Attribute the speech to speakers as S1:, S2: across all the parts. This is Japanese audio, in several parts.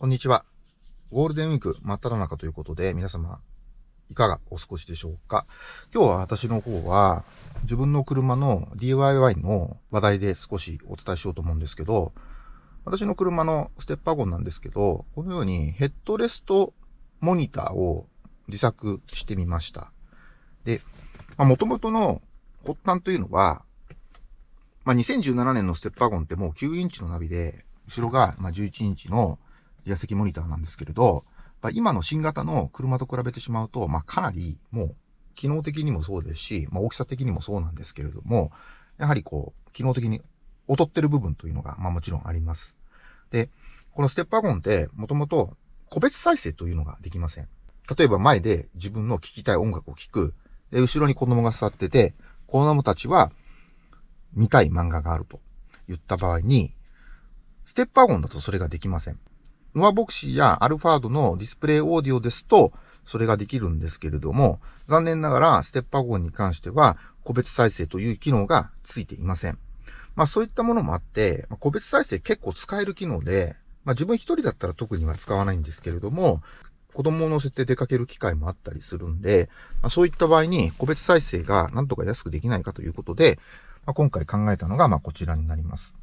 S1: こんにちは。ゴールデンウィーク真っ只中ということで、皆様、いかがお過ごしでしょうか？今日は私の方は、自分の車の DIY の話題で少しお伝えしようと思うんですけど、私の車のステッパーゴンなんですけど、このようにヘッドレストモニターを自作してみました。で、まあ、元々の発端というのは、まあ、2017年のステッパーゴンってもう9インチのナビで、後ろがま11インチの自席モニターなんですけれど、今の新型の車と比べてしまうと、まあ、かなりもう機能的にもそうですし、まあ、大きさ的にもそうなんですけれども、やはりこう、機能的に劣ってる部分というのが、まあもちろんあります。で、このステップワゴンって、もともと個別再生というのができません。例えば前で自分の聴きたい音楽を聴く。で、後ろに子供が座ってて、子供たちは見たい漫画があると言った場合に、ステップワゴンだとそれができません。ノアボクシーやアルファードのディスプレイオーディオですと、それができるんですけれども、残念ながらステップワゴンに関しては、個別再生という機能がついていません。まあそういったものもあって、ま、個別再生結構使える機能で、まあ自分一人だったら特には使わないんですけれども、子供を乗せて出かける機会もあったりするんで、まあ、そういった場合に個別再生がなんとか安くできないかということで、まあ、今回考えたのがまあこちらになります。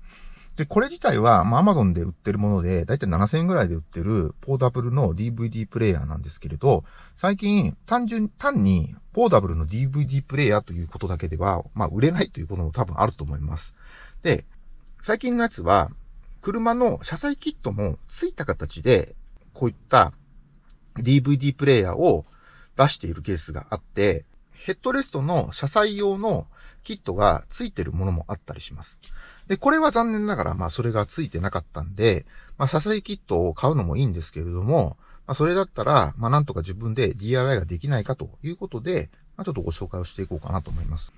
S1: で、これ自体は、まあ、Amazon で売ってるもので、だいたい7000円ぐらいで売ってるポータブルの DVD プレイヤーなんですけれど、最近、単純、単に、ポータブルの DVD プレイヤーということだけでは、まあ、売れないということも多分あると思います。で、最近のやつは、車の車載キットも付いた形で、こういった DVD プレイヤーを出しているケースがあって、ヘッドレストの車載用のキットが付いてるものもあったりします。で、これは残念ながら、まあそれが付いてなかったんで、まあ支えキットを買うのもいいんですけれども、まあそれだったら、まあなんとか自分で DIY ができないかということで、まあちょっとご紹介をしていこうかなと思います。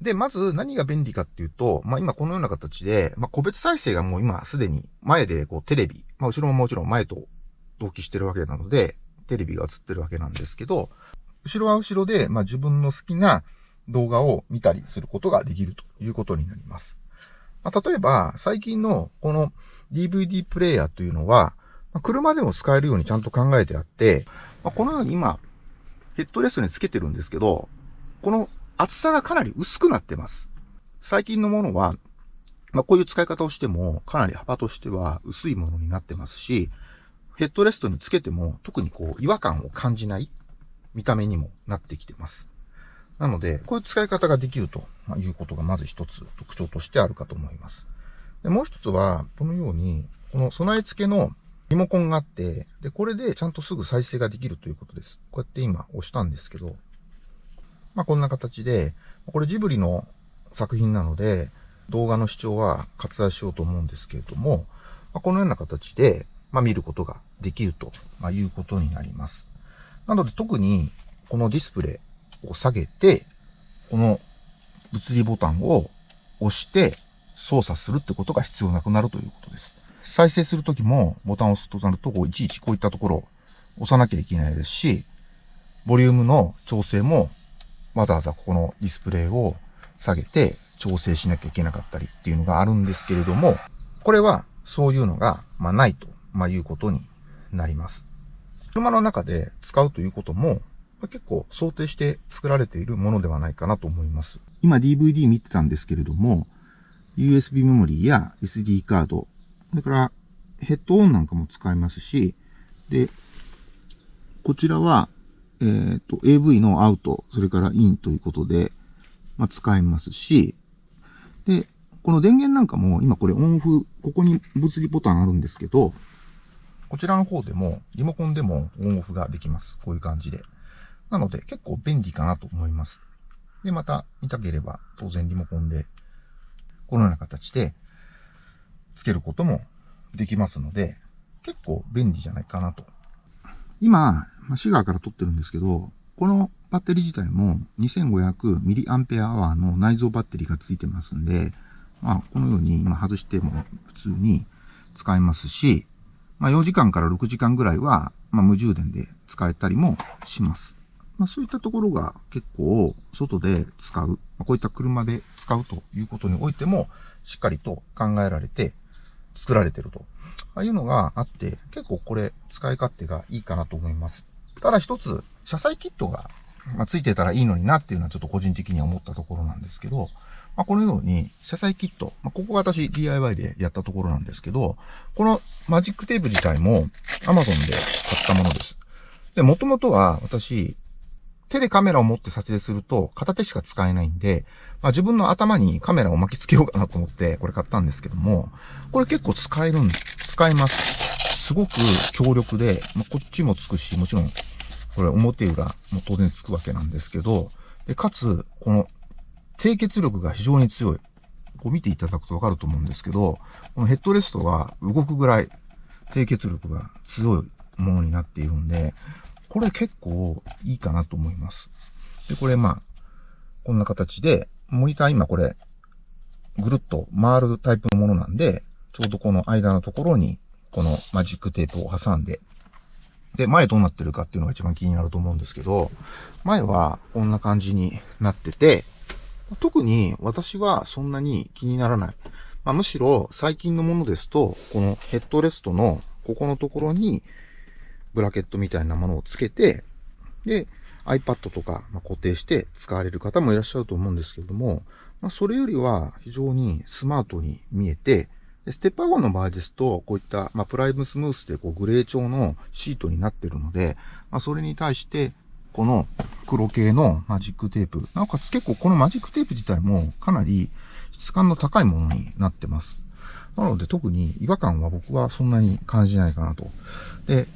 S1: で、まず何が便利かっていうと、まあ今このような形で、まあ個別再生がもう今すでに前でこうテレビ、まあ後ろももちろん前と同期してるわけなので、テレビが映ってるわけなんですけど、後ろは後ろで、まあ自分の好きな動画を見たりすることができるということになります。まあ、例えば、最近のこの DVD プレイヤーというのは、まあ、車でも使えるようにちゃんと考えてあって、まあ、このように今、ヘッドレストにつけてるんですけど、この厚さがかなり薄くなってます。最近のものは、まあ、こういう使い方をしても、かなり幅としては薄いものになってますし、ヘッドレストにつけても特にこう違和感を感じない見た目にもなってきてます。なので、こういう使い方ができるということがまず一つ特徴としてあるかと思います。でもう一つは、このように、この備え付けのリモコンがあって、で、これでちゃんとすぐ再生ができるということです。こうやって今押したんですけど、まあこんな形で、これジブリの作品なので、動画の視聴は割愛しようと思うんですけれども、まあ、このような形で、まあ、見ることができるということになります。なので特にこのディスプレイ、を下げて、この物理ボタンを押して操作するってことが必要なくなるということです。再生するときもボタンを押すとなると、こういちいちこういったところを押さなきゃいけないですし、ボリュームの調整もわざわざここのディスプレイを下げて調整しなきゃいけなかったりっていうのがあるんですけれども、これはそういうのが、まあ、ないと、まあ、いうことになります。車の中で使うということも、結構想定して作られているものではないかなと思います。今 DVD 見てたんですけれども、USB メモリーや SD カード、それからヘッドオンなんかも使えますし、で、こちらは、えっ、ー、と、AV のアウト、それからインということで、まあ、使えますし、で、この電源なんかも、今これオンオフ、ここに物理ボタンあるんですけど、こちらの方でも、リモコンでもオンオフができます。こういう感じで。なので結構便利かなと思います。で、また見たければ当然リモコンでこのような形でつけることもできますので結構便利じゃないかなと。今、シガーから撮ってるんですけど、このバッテリー自体も 2500mAh の内蔵バッテリーがついてますんで、まあ、このように今外しても普通に使えますし、まあ、4時間から6時間ぐらいは、まあ、無充電で使えたりもします。まあ、そういったところが結構外で使う、ま、こういった車で使うということにおいてもしっかりと考えられて作られてるとああいうのがあって、結構これ使い勝手がいいかなと思います。ただ一つ、車載キットが、ま、ついてたらいいのになっていうのはちょっと個人的には思ったところなんですけど、まあ、このように、車載キット、まあ、ここが私 DIY でやったところなんですけど、このマジックテープ自体も Amazon で買ったものです。で、もともとは私、手でカメラを持って撮影すると片手しか使えないんで、まあ、自分の頭にカメラを巻きつけようかなと思ってこれ買ったんですけども、これ結構使えるん、使えます。すごく強力で、まあ、こっちもつくし、もちろん、これ表裏も当然つくわけなんですけど、で、かつ、この低血力が非常に強い。こう見ていただくとわかると思うんですけど、このヘッドレストが動くぐらい低血力が強いものになっているんで、これ結構いいかなと思います。で、これまあ、こんな形で、モニター今これ、ぐるっと回るタイプのものなんで、ちょうどこの間のところに、このマジックテープを挟んで、で、前どうなってるかっていうのが一番気になると思うんですけど、前はこんな感じになってて、特に私はそんなに気にならない。まあ、むしろ最近のものですと、このヘッドレストのここのところにブラケットみたいなものをつけて、で、iPad とか固定して使われる方もいらっしゃると思うんですけれども、まあ、それよりは非常にスマートに見えて、ステッパーゴンの場合ですと、こういった、まあ、プライムスムースでこうグレー調のシートになっているので、まあ、それに対してこの黒系のマジックテープ。なおかつ結構このマジックテープ自体もかなり質感の高いものになってます。なので特に違和感は僕はそんなに感じないかなと。で、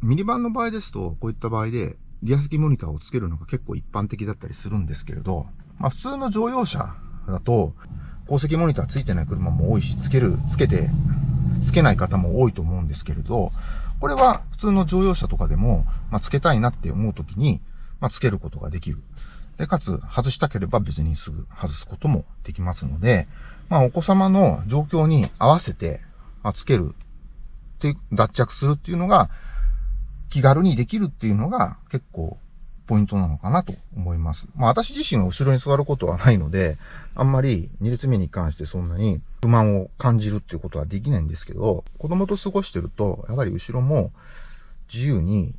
S1: ミニバンの場合ですと、こういった場合でリア式モニターをつけるのが結構一般的だったりするんですけれど、まあ普通の乗用車だと、高積モニターついてない車も多いし、つける、つけて、つけない方も多いと思うんですけれど、これは普通の乗用車とかでも、まあ、つけたいなって思うときに、まあ、つけることができる。で、かつ、外したければ別にすぐ外すこともできますので、まあ、お子様の状況に合わせて、まあ、つけるって脱着するっていうのが、気軽にできるっていうのが結構ポイントなのかなと思います。まあ私自身は後ろに座ることはないので、あんまり2列目に関してそんなに不満を感じるっていうことはできないんですけど、子供と過ごしてると、やはり後ろも自由に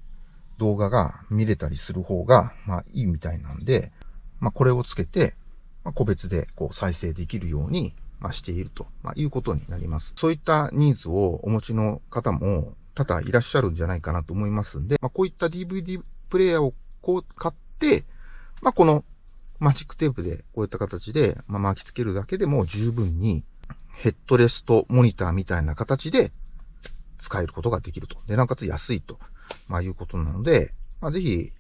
S1: 動画が見れたりする方が、まあいいみたいなんで、まあこれをつけて、まあ、個別でこう再生できるように、まあ、していると、まあ、いうことになります。そういったニーズをお持ちの方も多々いらっしゃるんじゃないかなと思いますんで、まあ、こういった DVD プレイヤーをこう買って、まあ、このマジックテープでこういった形で、まあ、巻きつけるだけでも十分にヘッドレストモニターみたいな形で使えることができると。で、なおかつ安いと、まあ、いうことなので、まあ、ぜひ、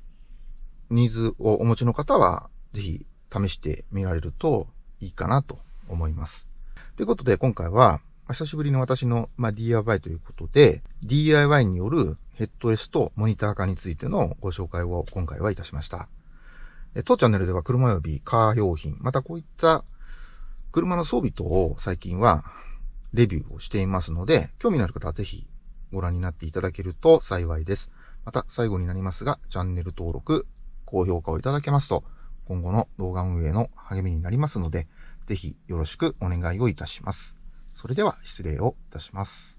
S1: ニーズをお持ちの方は、ぜひ試してみられるといいかなと思います。ということで、今回は、久しぶりの私の、まあ、DIY ということで、DIY によるヘッドレスとモニター化についてのご紹介を今回はいたしました。当チャンネルでは車及びカー用品、またこういった車の装備等を最近はレビューをしていますので、興味のある方はぜひご覧になっていただけると幸いです。また最後になりますが、チャンネル登録、高評価をいただけますと、今後の動画運営の励みになりますので、ぜひよろしくお願いをいたします。それでは失礼をいたします。